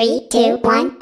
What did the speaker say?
Three, two, one.